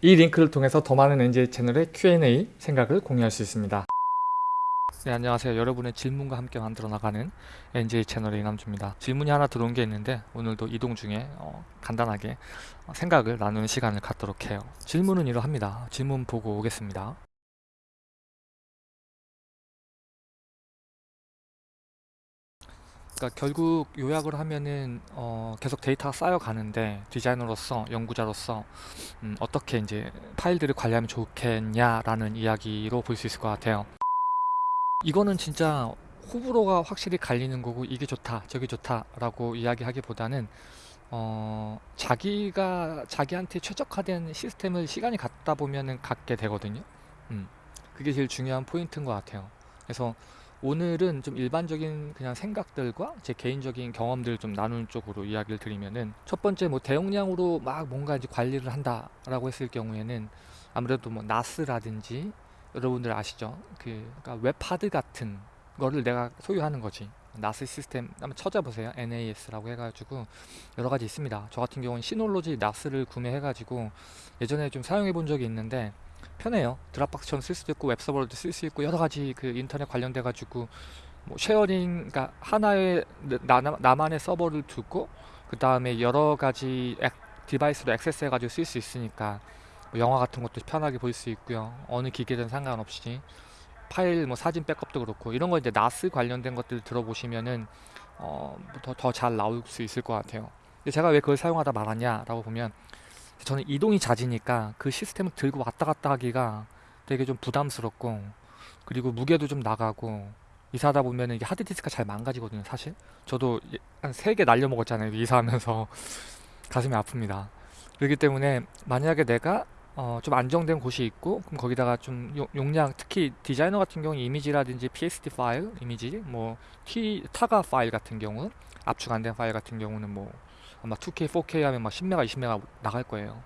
이 링크를 통해서 더 많은 NJ 채널의 Q&A 생각을 공유할 수 있습니다. 네, 안녕하세요. 여러분의 질문과 함께 만들어 나가는 NJ 채널의 이남주입니다. 질문이 하나 들어온 게 있는데 오늘도 이동 중에 어, 간단하게 어, 생각을 나누는 시간을 갖도록 해요. 질문은 이러합니다. 질문 보고 오겠습니다. 그러니까 결국 요약을 하면은 어 계속 데이터가 쌓여가는데 디자이너로서 연구자로서 음 어떻게 이제 파일들을 관리하면 좋겠냐라는 이야기로 볼 수 있을 것 같아요. 이거는 진짜 호불호가 확실히 갈리는 거고 이게 좋다 저게 좋다 라고 이야기하기보다는 어 자기가 자기한테 최적화된 시스템을 시간이 갖다 보면은 갖게 되거든요. 음 그게 제일 중요한 포인트인 것 같아요. 그래서 오늘은 좀 일반적인 그냥 생각들과 제 개인적인 경험들을 좀 나누는 쪽으로 이야기를 드리면은 첫 번째 뭐 대용량으로 막 뭔가 이제 관리를 한다라고 했을 경우에는 아무래도 뭐 NAS라든지 여러분들 아시죠? 그 그러니까 웹하드 같은 거를 내가 소유하는 거지. NAS 시스템 한번 찾아보세요. NAS라고 해가지고 여러 가지 있습니다. 저 같은 경우는 Synology NAS를 구매해가지고 예전에 좀 사용해 본 적이 있는데 편해요. Dropbox처럼 쓸 수도 있고 웹서버로도 쓸 수 있고 여러 가지 그 인터넷 관련돼 가지고 뭐 sharing 그러니까 하나의 나, 나만의 서버를 두고 그 다음에 여러 가지 액, device로 액세스해 가지고 쓸 수 있으니까 뭐 영화 같은 것도 편하게 볼 수 있고요. 어느 기계든 상관없이 파일 뭐 사진 백업도 그렇고 이런 거 이제 NAS 관련된 것들 들어보시면은 어 더 잘 나올 수 있을 것 같아요. 근데 제가 왜 그걸 사용하다 말았냐라고 보면 저는 이동이 잦으니까 그 시스템을 들고 왔다 갔다 하기가 되게 좀 부담스럽고 그리고 무게도 좀 나가고 이사하다 보면 이게 하드디스크가 잘 망가지거든요 사실. 저도 한 3개 날려 먹었잖아요 이사하면서. 가슴이 아픕니다. 그렇기 때문에 만약에 내가 어, 좀 안정된 곳이 있고 그럼 거기다가 좀 용량 특히 디자이너 같은 경우 이미지라든지 PSD 파일 이미지 뭐 T 타가 파일 같은 경우 압축 안 된 파일 같은 경우는 뭐 아마 2K, 4K 하면 막 10메가, 20메가 나갈 거예요.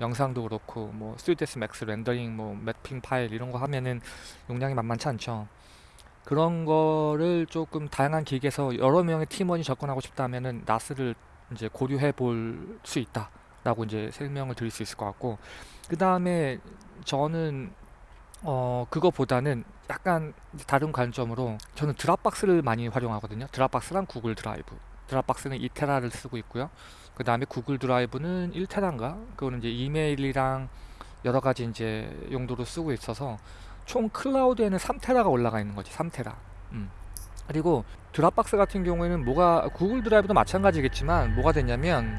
영상도 그렇고 뭐 3ds max 렌더링 뭐 매핑 파일 이런 거 하면은 용량이 만만치 않죠. 그런 거를 조금 다양한 기계에서 여러 명의 팀원이 접근하고 싶다면은 NAS를 이제 고려해 볼 수 있다라고 이제 설명을 드릴 수 있을 것 같고 그 다음에 저는 어 그거보다는 약간 다른 관점으로 저는 Dropbox를 많이 활용하거든요 Dropbox랑 구글 드라이브 Dropbox는 2테라를 쓰고 있고요. 그 다음에 구글 드라이브는 1테라인가? 그거는 이제 이메일이랑 여러 가지 이제 용도로 쓰고 있어서 총 클라우드에는 3테라가 올라가 있는 거지. 3테라. 음. 그리고 드랍박스 같은 경우에는 뭐가 구글 드라이브도 마찬가지겠지만 뭐가 되냐면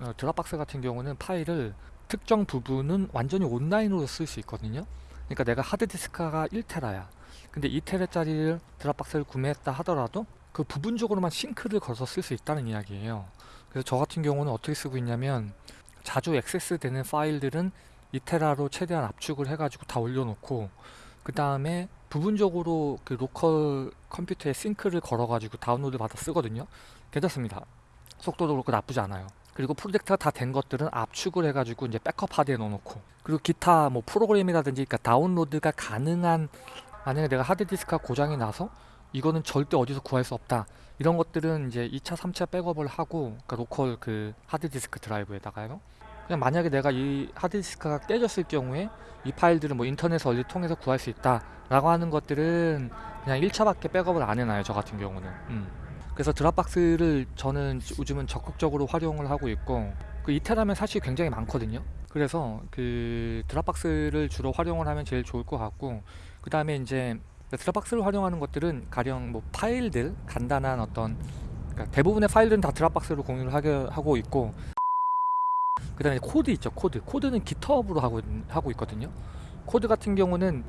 어, 드랍박스 같은 경우는 파일을 특정 부분은 완전히 온라인으로 쓸 수 있거든요. 그러니까 내가 하드디스크가 1테라야. 근데 2테라짜리 드랍박스를 구매했다 하더라도 그 부분적으로만 싱크를 걸어서 쓸 수 있다는 이야기예요. 그래서 저 같은 경우는 어떻게 쓰고 있냐면 자주 액세스 되는 파일들은 이테라로 최대한 압축을 해가지고 다 올려놓고 그 다음에 부분적으로 그 로컬 컴퓨터에 sync를 걸어가지고 다운로드 받아 쓰거든요. 괜찮습니다. 속도도 그렇고 나쁘지 않아요. 그리고 프로젝트가 다 된 것들은 압축을 해가지고 이제 백업 하드에 넣어놓고 그리고 기타 뭐 프로그램이라든지 그러니까 다운로드가 가능한 만약에 내가 하드디스크가 고장이 나서 이거는 절대 어디서 구할 수 없다. 이런 것들은 이제 2차 3차 백업을 하고 그러니까 로컬 그 하드디스크 드라이브에다가요. 그냥 만약에 내가 이 하드디스크가 깨졌을 경우에 이 파일들은 뭐 인터넷 원리 통해서 구할 수 있다 라고 하는 것들은 그냥 1차밖에 백업을 안 해놔요 저 같은 경우는. 음. 그래서 Dropbox를 저는 요즘은 적극적으로 활용을 하고 있고 그 이테라면 사실 굉장히 많거든요. 그래서 그 Dropbox를 주로 활용을 하면 제일 좋을 것 같고 그 다음에 이제 Dropbox를 활용하는 것들은 가령 뭐 파일들 간단한 어떤 그러니까 대부분의 파일들은 다 Dropbox로 공유를 하게 하고 있고 그 다음에 코드 있죠 코드. 코드는 GitHub로 하고, 하고 있거든요. 코드 같은 경우는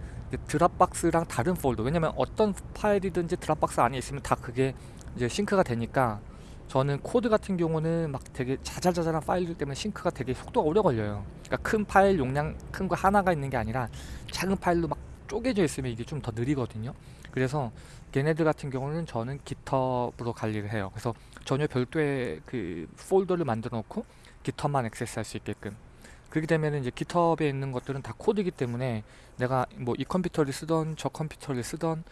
Dropbox랑 다른 폴더. 왜냐면 어떤 파일이든지 Dropbox 안에 있으면 다 그게 이제 sync가 되니까 저는 코드 같은 경우는 막 되게 자잘자잘한 파일들 때문에 sync가 되게 속도가 오래 걸려요. 그러니까 큰 파일 용량 큰 거 하나가 있는 게 아니라 작은 파일로 막 쪼개져 있으면 이게 좀 더 느리거든요. 그래서 걔네들 같은 경우는 저는 GitHub로 관리를 해요. 그래서 전혀 별도의 그 폴더를 만들어 놓고 GitHub만 액세스 할 수 있게끔. 그렇게 되면 이제 GitHub에 있는 것들은 다 코드이기 때문에 내가 뭐 이 컴퓨터를 쓰던 저 컴퓨터를 쓰던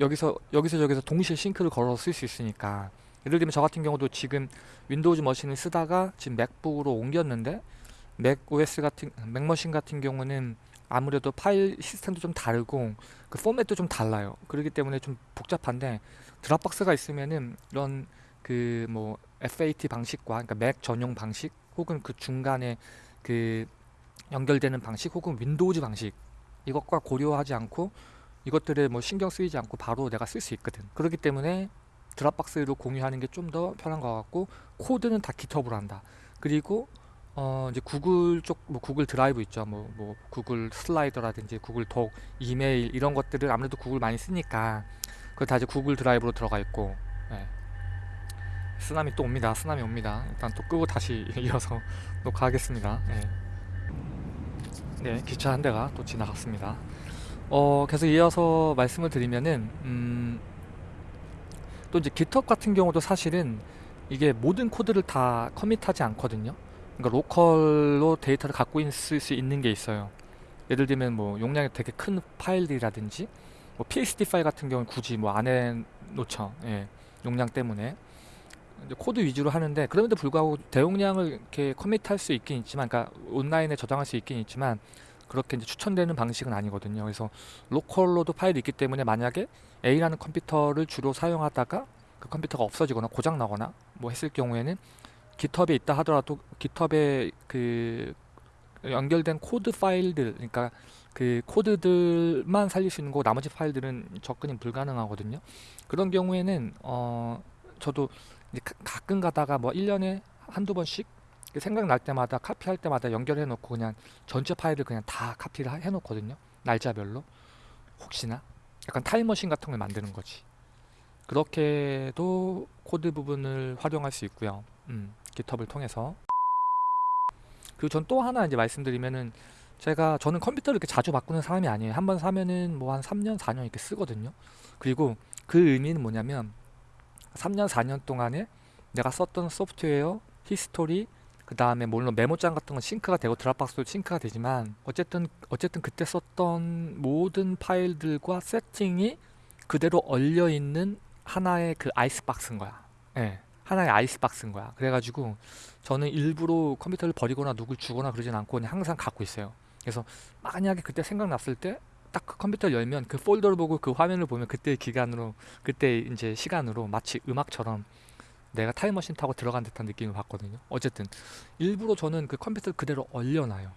여기서 여기서 저기서 동시에 sync를 걸어서 쓸 수 있으니까. 예를 들면 저 같은 경우도 지금 Windows machine을 쓰다가 지금 맥북으로 옮겼는데 Mac OS 같은 Mac machine 같은 경우는 아무래도 파일 시스템도 좀 다르고 그 포맷도 좀 달라요. 그렇기 때문에 좀 복잡한데 Dropbox가 있으면은 이런 그 뭐 FAT 방식과 그러니까 Mac 전용 방식 혹은 그 중간에 그 연결되는 방식 혹은 Windows 방식 이것과 고려하지 않고 이것들을 뭐 신경 쓰이지 않고 바로 내가 쓸 수 있거든. 그렇기 때문에 Dropbox로 공유하는 게 좀 더 편한 것 같고 코드는 다 GitHub로 한다. 그리고 어 이제 구글 쪽 뭐 구글 드라이브 있죠. 뭐 뭐 구글 slider라든지 구글 Doc, 이메일 이런 것들을 아무래도 구글 많이 쓰니까 그거 다 이제 구글 드라이브로 들어가 있고. 예. 쓰나미 또 옵니다. 쓰나미 옵니다. 일단 또 끄고 다시 이어서 녹화하겠습니다. 예. 네, 기차 한 대가 또 지나갔습니다. 어, 계속 이어서 말씀을 드리면은 음, 또 이제 GitHub 같은 경우도 사실은 이게 모든 코드를 다 commit하지 않거든요. 그러니까 로컬로 데이터를 갖고 있을 수 있는 게 있어요. 예를 들면 뭐 용량이 되게 큰 파일들이라든지 뭐 PSD 파일 같은 경우는 굳이 뭐 안에 놓죠. 예, 용량 때문에 이제 코드 위주로 하는데 그럼에도 불구하고 대용량을 이렇게 commit할 수 있긴 있지만, 그러니까 온라인에 저장할 수 있긴 있지만 그렇게 이제 추천되는 방식은 아니거든요. 그래서 로컬로도 파일이 있기 때문에 만약에 A라는 컴퓨터를 주로 사용하다가 그 컴퓨터가 없어지거나 고장 나거나 뭐 했을 경우에는 GitHub에 있다 하더라도 GitHub에 그 연결된 코드 파일들 그러니까 그 코드들만 살릴 수 있는 거고 나머지 파일들은 접근이 불가능하거든요. 그런 경우에는 어 저도 이제 가- 가끔 가다가 뭐 1년에 한두 번씩 생각날 때마다 카피할 때마다 연결해 놓고 그냥 전체 파일을 그냥 다 카피를 하- 해 놓거든요. 날짜별로. 혹시나 약간 타임머신 같은 걸 만드는 거지. 그렇게도 코드 부분을 활용할 수 있고요. 음, GitHub를 통해서. 그리고 전 또 하나 이제 말씀드리면은 제가 저는 컴퓨터를 이렇게 자주 바꾸는 사람이 아니에요. 한 번 사면은 뭐 한 3년, 4년 이렇게 쓰거든요. 그리고 그 의미는 뭐냐면 3년, 4년 동안에 내가 썼던 소프트웨어, 히스토리, 그 다음에 물론 메모장 같은 건 sync가 되고 Dropbox도 sync가 되지만 어쨌든 어쨌든 그때 썼던 모든 파일들과 세팅이 그대로 얼려 있는 하나의 그 아이스박스인 거야. 예. 하나의 아이스박스인 거야. 그래가지고 저는 일부러 컴퓨터를 버리거나 누굴 주거나 그러진 않고 그냥 항상 갖고 있어요. 그래서 만약에 그때 생각났을 때 딱 그 컴퓨터를 열면 그 폴더를 보고 그 화면을 보면 그때의 기간으로 그때 이제 시간으로 마치 음악처럼 내가 타임머신 타고 들어간 듯한 느낌을 받거든요. 어쨌든 일부러 저는 그 컴퓨터를 그대로 얼려놔요.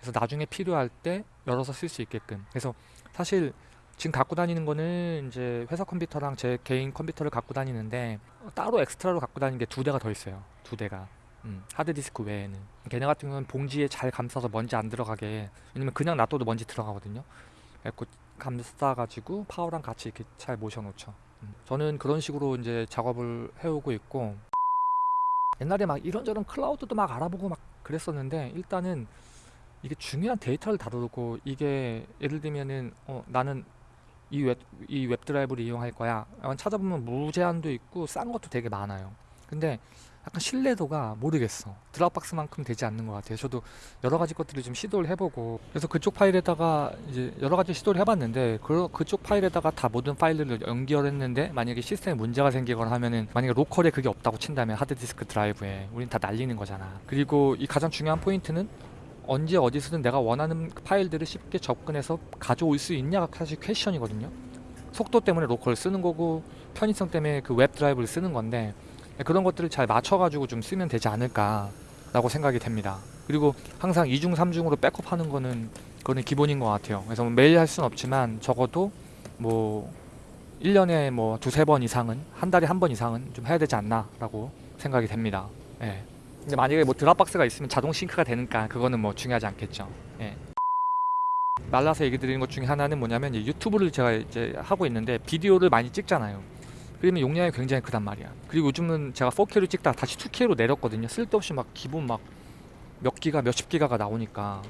그래서 나중에 필요할 때 열어서 쓸 수 있게끔. 그래서 사실 지금 갖고 다니는 거는 이제 회사 컴퓨터랑 제 개인 컴퓨터를 갖고 다니는데 따로 extra로 갖고 다니는 게 두 대가 더 있어요. 두 대가. 음, 하드디스크 외에는. 걔네 같은 경우는 봉지에 잘 감싸서 먼지 안 들어가게. 왜냐면 그냥 놔둬도 먼지 들어가거든요. 그래서 감싸가지고 파워랑 같이 이렇게 잘 모셔놓죠. 음, 저는 그런 식으로 이제 작업을 해오고 있고 옛날에 막 이런저런 클라우드도 막 알아보고 막 그랬었는데 일단은 이게 중요한 데이터를 다루고 이게 예를 들면은 어, 나는 이 웹, 이 웹드라이브를 이용할 거야. 찾아보면 무제한도 있고 싼 것도 되게 많아요. 근데 약간 신뢰도가 모르겠어. Dropbox만큼 되지 않는 것 같아요. 저도 여러 가지 것들을 좀 시도를 해보고 그래서 그쪽 파일에다가 이제 여러 가지 시도를 해봤는데 그 그쪽 파일에다가 다 모든 파일들을 연결했는데 만약에 시스템에 문제가 생기거나 하면은 만약에 local에 그게 없다고 친다면 하드디스크 드라이브에 우린 다 날리는 거잖아. 그리고 이 가장 중요한 포인트는 언제 어디서든 내가 원하는 파일들을 쉽게 접근해서 가져올 수 있냐가 사실 question이거든요. 속도 때문에 local을 쓰는 거고 편의성 때문에 그 웹 드라이브를 쓰는 건데 그런 것들을 잘 맞춰가지고 좀 쓰면 되지 않을까 라고 생각이 됩니다. 그리고 항상 2중, 3중으로 백업하는 거는 그거는 기본인 것 같아요. 그래서 뭐 매일 할 수는 없지만 적어도 뭐 1년에 뭐 두세 번 이상은 한 달에 한 번 이상은 좀 해야 되지 않나 라고 생각이 됩니다. 예. 근데 만약에 뭐 드랍박스가 있으면 자동 싱크가 되니까 그거는 뭐 중요하지 않겠죠. 예. 말라서 얘기 드리는 것 중에 하나는 뭐냐면 유튜브를 제가 이제 하고 있는데 비디오를 많이 찍잖아요. 그러면 용량이 굉장히 크단 말이야. 그리고 요즘은 제가 4K로 찍다가 다시 2K로 내렸거든요. 쓸데없이 막 기본 막 몇 기가 몇십 기가가 나오니까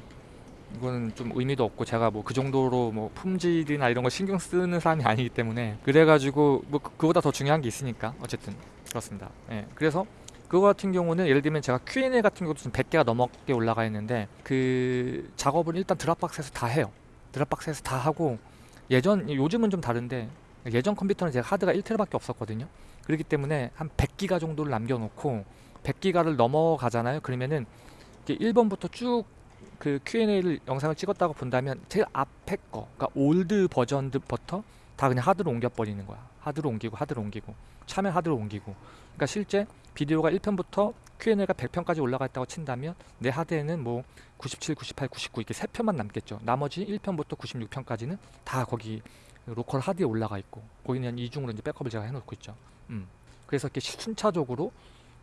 이거는 좀 의미도 없고 제가 뭐 그 정도로 뭐 품질이나 이런 거 신경 쓰는 사람이 아니기 때문에 그래가지고 뭐 그- 그거보다 더 중요한 게 있으니까 어쨌든 그렇습니다. 예. 그래서 그거 같은 경우는 예를 들면 제가 Q&A 같은 경우도 좀 100개가 넘게 올라가 있는데 그 작업을 일단 Dropbox에서 다 해요. Dropbox에서 다 하고 예전 요즘은 좀 다른데 예전 컴퓨터는 제가 하드가 1TB밖에 없었거든요. 그렇기 때문에 한 100기가 정도를 남겨놓고 100기가를 넘어가잖아요. 그러면은 1번부터 쭉 그 Q&A를 영상을 찍었다고 본다면 제일 앞에 거, 그러니까 old 버전부터 다 그냥 하드로 옮겨버리는 거야. 하드로 옮기고 하드로 옮기고 참여 하드로 옮기고. 그러니까 실제 비디오가 1편부터 Q&A가 100편까지 올라가 있다고 친다면 내 하드에는 뭐 97, 98, 99 이렇게 세 편만 남겠죠. 나머지 1편부터 96편까지는 다 거기 로컬 하드에 올라가 있고 거기는 이중으로 이제 백업을 제가 해놓고 있죠. 음. 그래서 이렇게 순차적으로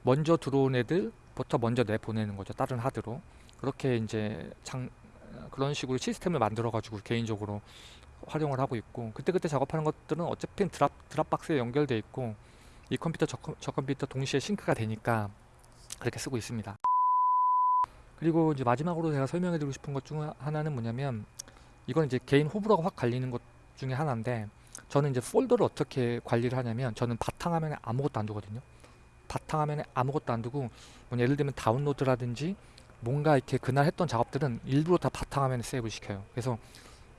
먼저 들어온 애들부터 먼저 내 보내는 거죠. 다른 하드로. 그렇게 이제 장 그런 식으로 시스템을 만들어 가지고 개인적으로 활용을 하고 있고 그때그때 작업하는 것들은 어차피 drop Dropbox에 연결돼 있고 이 컴퓨터 저, 컴- 저 컴퓨터 동시에 sync가 되니까 그렇게 쓰고 있습니다. 그리고 이제 마지막으로 제가 설명해 드리고 싶은 것 중 하나는 뭐냐면 이건 이제 개인 호불호가 확 갈리는 것 중에 하나인데 저는 이제 폴더를 어떻게 관리를 하냐면 저는 바탕화면에 아무것도 안 두거든요. 바탕화면에 아무것도 안 두고 뭐 예를 들면 다운로드라든지 뭔가 이렇게 그날 했던 작업들은 일부러 다 바탕화면에 세이브 시켜요. 그래서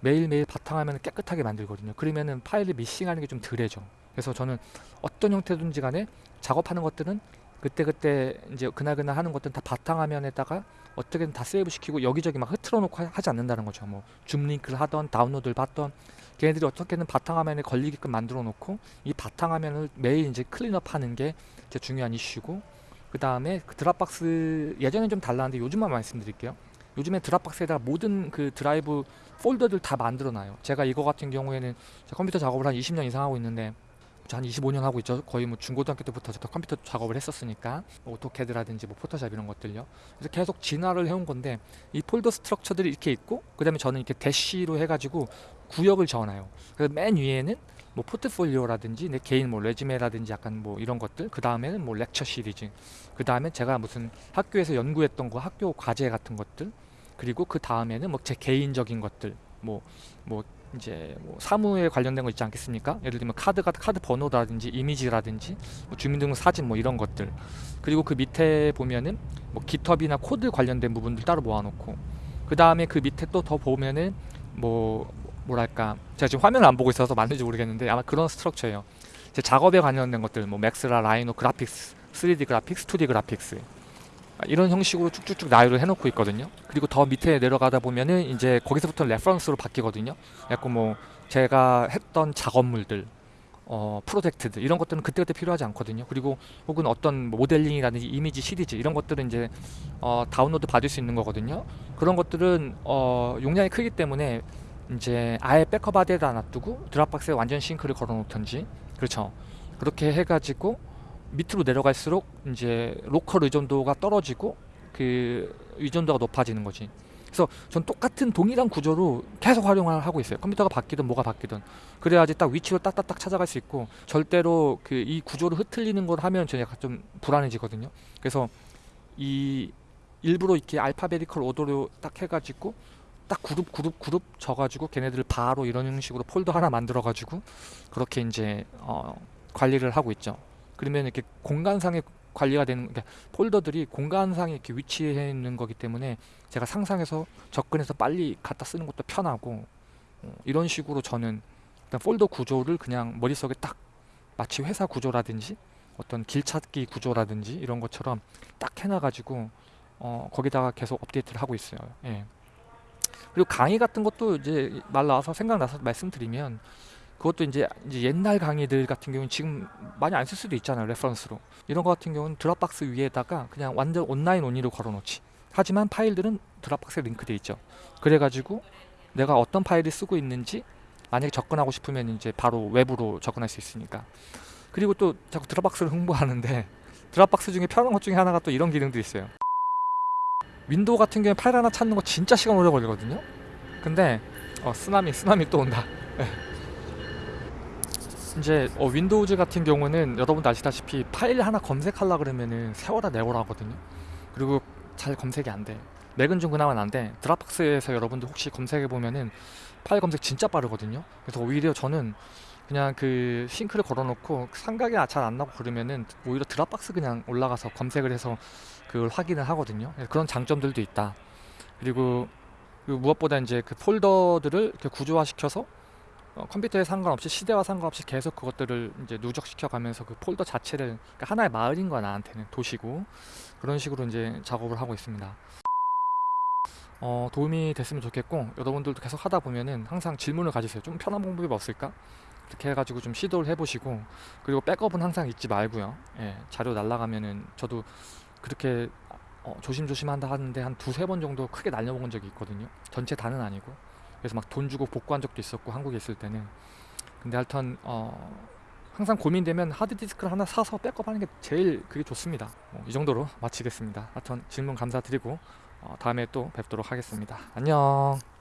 매일매일 바탕화면을 깨끗하게 만들거든요. 그러면은 파일을 미싱하는 게 좀 덜해져. 그래서 저는 어떤 형태든지 간에 작업하는 것들은 그때 그때 이제 그날그날 하는 것들은 다 바탕화면에다가 어떻게든 다 세이브 시키고 여기저기 막 흐트러 놓고 하- 하지 않는다는 거죠. 뭐 줌 링크를 하던 다운로드를 받던 걔네들이 어떻게든 바탕화면에 걸리게끔 만들어 놓고 이 바탕화면을 매일 이제 clean up 하는 게 제 중요한 이슈고 그 다음에 그 Dropbox 예전엔 좀 달랐는데 요즘만 말씀드릴게요. 요즘에 Dropbox에다가 모든 그 드라이브 폴더들 다 만들어 놔요. 제가 이거 같은 경우에는 컴퓨터 작업을 한 20년 이상 하고 있는데 저 한 25년 하고 있죠. 거의 뭐 중고등학교 때부터 제가 컴퓨터 작업을 했었으니까 뭐 AutoCAD라든지 뭐 Photoshop 이런 것들요. 그래서 계속 진화를 해온 건데 이 폴더 structure들이 이렇게 있고 그 다음에 저는 이렇게 대시로 해가지고 구역을 적어놔요. 그래서 맨 위에는 뭐 포트폴리오라든지 내 개인 뭐 resume라든지 약간 뭐 이런 것들 그 다음에는 뭐 lecture 시리즈 그 다음에 제가 무슨 학교에서 연구했던 거 학교 과제 같은 것들 그리고 그 다음에는 뭐 제 개인적인 것들 뭐뭐 이제 뭐 사무에 관련된 거 있지 않겠습니까? 예를 들면 카드가 카드 번호라든지 이미지라든지 뭐 주민등록 사진 뭐 이런 것들 그리고 그 밑에 보면은 뭐 GitHub나 코드 관련된 부분들 따로 모아놓고 그 다음에 그 밑에 또 더 보면은 뭐 뭐랄까 제가 지금 화면을 안 보고 있어서 맞는지 모르겠는데 아마 그런 structure예요. 제 작업에 관련된 것들 뭐 맥스라 라이노 그래픽스 3D 그래픽스 2D 그래픽스 이런 형식으로 쭉쭉쭉 나열을 해놓고 있거든요. 그리고 더 밑에 내려가다 보면은 이제 거기서부터 reference로 바뀌거든요. 약간 뭐 제가 했던 작업물들, 어, 프로젝트들 이런 것들은 그때그때 필요하지 않거든요. 그리고 혹은 어떤 모델링이라든지 이미지 시리즈 이런 것들은 이제 어, 다운로드 받을 수 있는 거거든요. 그런 것들은 어, 용량이 크기 때문에 이제 아예 백업 하드에다 놔두고 Dropbox에 완전 sync를 걸어놓던지 그렇죠. 그렇게 해가지고 밑으로 내려갈수록 이제 local 의존도가 떨어지고 그 의존도가 높아지는 거지. 그래서 전 똑같은 동일한 구조로 계속 활용을 하고 있어요. 컴퓨터가 바뀌든 뭐가 바뀌든 그래야지 딱 위치로 딱딱딱 찾아갈 수 있고 절대로 그 이 구조를 흐트리는 걸 하면 저는 약간 좀 불안해지거든요. 그래서 이 일부러 이렇게 알파베티컬 오더로 딱 해가지고 딱 그룹 그룹 그룹 져가지고 걔네들 바로 이런 형식으로 폴더 하나 만들어가지고 그렇게 이제 어, 관리를 하고 있죠. 그러면 이렇게 공간상의 관리가 되는 그러니까 폴더들이 공간상에 이렇게 위치해 있는 거기 때문에 제가 상상해서 접근해서 빨리 갖다 쓰는 것도 편하고 어, 이런 식으로 저는 일단 폴더 구조를 그냥 머릿속에 딱 마치 회사 구조라든지 어떤 길 찾기 구조라든지 이런 것처럼 딱 해놔가지고 어, 거기다가 계속 업데이트를 하고 있어요. 예. 그리고 강의 같은 것도 이제 말 나와서 생각나서 말씀드리면 그것도 이제, 이제 옛날 강의들 같은 경우는 지금 많이 안 쓸 수도 있잖아요 reference로. 이런 거 같은 경우는 Dropbox 위에다가 그냥 완전 online only로 걸어놓지. 하지만 파일들은 Dropbox에 링크돼 있죠. 그래가지고 내가 어떤 파일을 쓰고 있는지 만약에 접근하고 싶으면 이제 바로 외부로 접근할 수 있으니까. 그리고 또 자꾸 Dropbox를 홍보하는데 Dropbox 중에 편한 것 중에 하나가 또 이런 기능도 있어요. Window 같은 경우에 파일 하나 찾는 거 진짜 시간 오래 걸리거든요. 근데 어 쓰나미 쓰나미 또 온다 이제 어, Windows 같은 경우는 여러분도 아시다시피 파일 하나 검색하려 그러면은 세월아 네월아 하거든요. 그리고 잘 검색이 안 돼. Mac은 좀 그나마 나은데 Dropbox에서 여러분들 혹시 검색해 보면은 파일 검색 진짜 빠르거든요. 그래서 오히려 저는 그냥 그 sync를 걸어놓고 생각이 잘 안 나고 그러면은 오히려 Dropbox 그냥 올라가서 검색을 해서 그걸 확인을 하거든요. 그래서 그런 장점들도 있다. 그리고 그 무엇보다 이제 그 폴더들을 구조화시켜서 어, 컴퓨터에 상관없이 시대와 상관없이 계속 그것들을 이제 누적시켜 가면서 그 폴더 자체를 그러니까 하나의 마을인 거야 나한테는 도시고 그런 식으로 이제 작업을 하고 있습니다. 어, 도움이 됐으면 좋겠고 여러분들도 계속 하다 보면은 항상 질문을 가지세요. 좀 편한 방법이 없을까? 이렇게 해가지고 좀 시도를 해보시고 그리고 백업은 항상 잊지 말고요. 예, 자료 날라가면은 저도 그렇게 어, 조심조심 한다 하는데 한 두세 번 정도 크게 날려먹은 적이 있거든요. 전체 다는 아니고 그래서 막 돈 주고 복구한 적도 있었고 한국에 있을 때는 근데 하여튼 어, 항상 고민되면 하드디스크를 하나 사서 백업하는 게 제일 그게 좋습니다. 뭐 이 정도로 마치겠습니다. 하여튼 질문 감사드리고 어, 다음에 또 뵙도록 하겠습니다. 안녕.